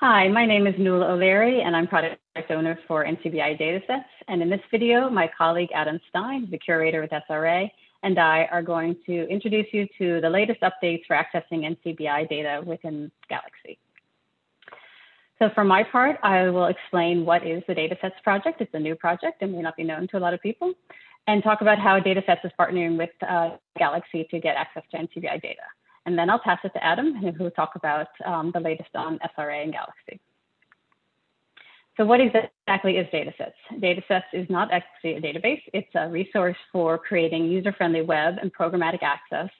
Hi, my name is Nuala O'Leary, and I'm product owner for NCBI Datasets. And in this video, my colleague Adam Stein, the curator with SRA, and I are going to introduce you to the latest updates for accessing NCBI data within Galaxy. So for my part, I will explain what is the Datasets project. It's a new project and may not be known to a lot of people, and talk about how Datasets is partnering with uh, Galaxy to get access to NCBI data. And then I'll pass it to Adam, who will talk about um, the latest on SRA and Galaxy. So what exactly is Datasets? Datasets is not actually a database. It's a resource for creating user-friendly web and programmatic access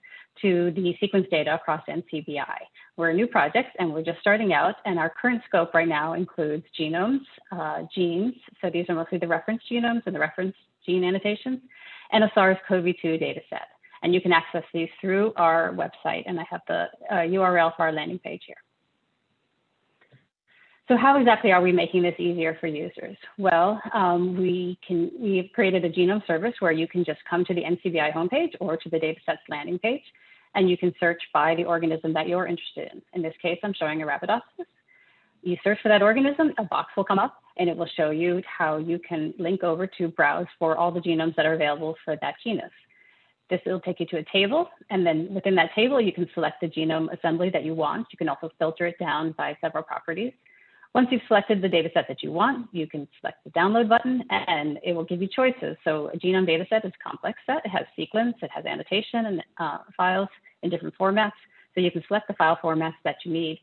to the sequence data across NCBI. We're a new project and we're just starting out and our current scope right now includes genomes, uh, genes, so these are mostly the reference genomes and the reference gene annotations, and a SARS-CoV-2 data set. And you can access these through our website and I have the uh, URL for our landing page here. So how exactly are we making this easier for users? Well, um, we can, we've created a genome service where you can just come to the NCBI homepage or to the datasets landing page, and you can search by the organism that you're interested in. In this case, I'm showing Arabidopsis. You search for that organism, a box will come up, and it will show you how you can link over to browse for all the genomes that are available for that genus. This will take you to a table, and then within that table, you can select the genome assembly that you want. You can also filter it down by several properties. Once you've selected the data set that you want, you can select the download button and it will give you choices. So a genome data set is a complex set. It has sequence, it has annotation and uh, files in different formats. So you can select the file formats that you need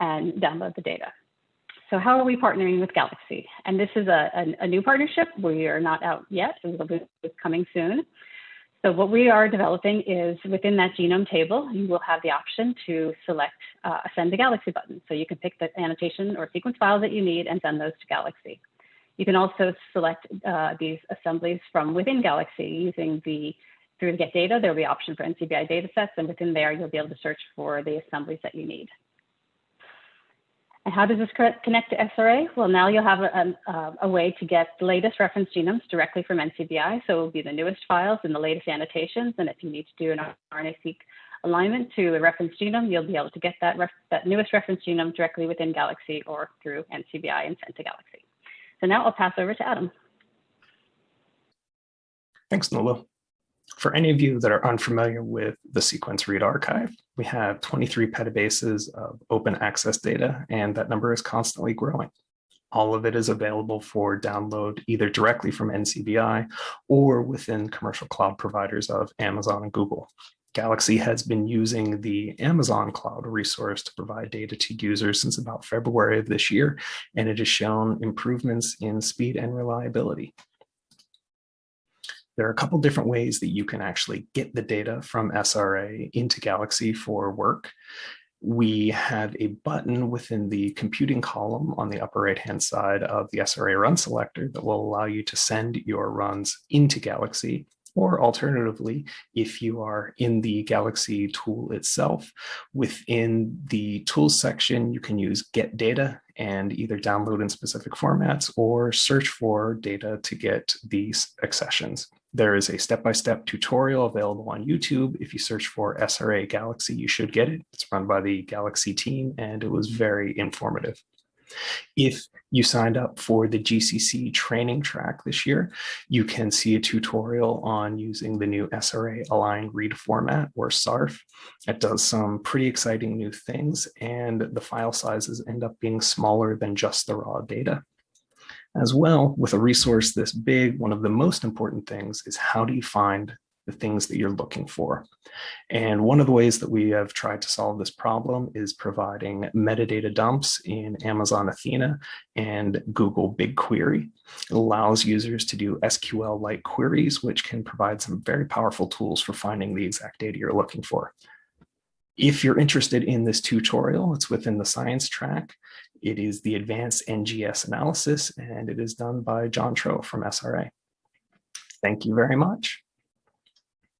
and download the data. So how are we partnering with Galaxy? And this is a, a, a new partnership. We are not out yet. It will be coming soon. So what we are developing is within that genome table, you will have the option to select uh, a send to Galaxy button. So you can pick the annotation or sequence file that you need and send those to Galaxy. You can also select uh, these assemblies from within Galaxy using the, through the get data, there'll be option for NCBI datasets, and within there, you'll be able to search for the assemblies that you need. And how does this connect to SRA? Well, now you'll have a, a, uh, a, way to get the latest reference genomes directly from NCBI. So it will be the newest files and the latest annotations. And if you need to do an RNA-seq alignment to a reference genome, you'll be able to get that, that newest reference genome directly within Galaxy or through NCBI and sent to Galaxy. So now I'll pass over to Adam. Thanks, Nuala. For any of you that are unfamiliar with the Sequence Read Archive, we have 23 petabases of open access data, and that number is constantly growing. All of it is available for download either directly from NCBI or within commercial cloud providers of Amazon and Google. Galaxy has been using the Amazon cloud resource to provide data to users since about February of this year, and it has shown improvements in speed and reliability. There are a couple different ways that you can actually get the data from SRA into Galaxy for work. We have a button within the computing column on the upper right-hand side of the SRA run selector that will allow you to send your runs into Galaxy or alternatively, if you are in the Galaxy tool itself, within the tools section, you can use get data and either download in specific formats or search for data to get these accessions. There is a step-by-step -step tutorial available on YouTube. If you search for SRA Galaxy, you should get it. It's run by the Galaxy team and it was very informative. If you signed up for the GCC training track this year, you can see a tutorial on using the new SRA aligned read format or SARF. It does some pretty exciting new things and the file sizes end up being smaller than just the raw data. As well, with a resource this big, one of the most important things is how do you find the things that you're looking for. And one of the ways that we have tried to solve this problem is providing metadata dumps in Amazon Athena and Google BigQuery. It allows users to do SQL-like queries, which can provide some very powerful tools for finding the exact data you're looking for. If you're interested in this tutorial, it's within the science track. It is the advanced NGS analysis, and it is done by John Trow from SRA. Thank you very much.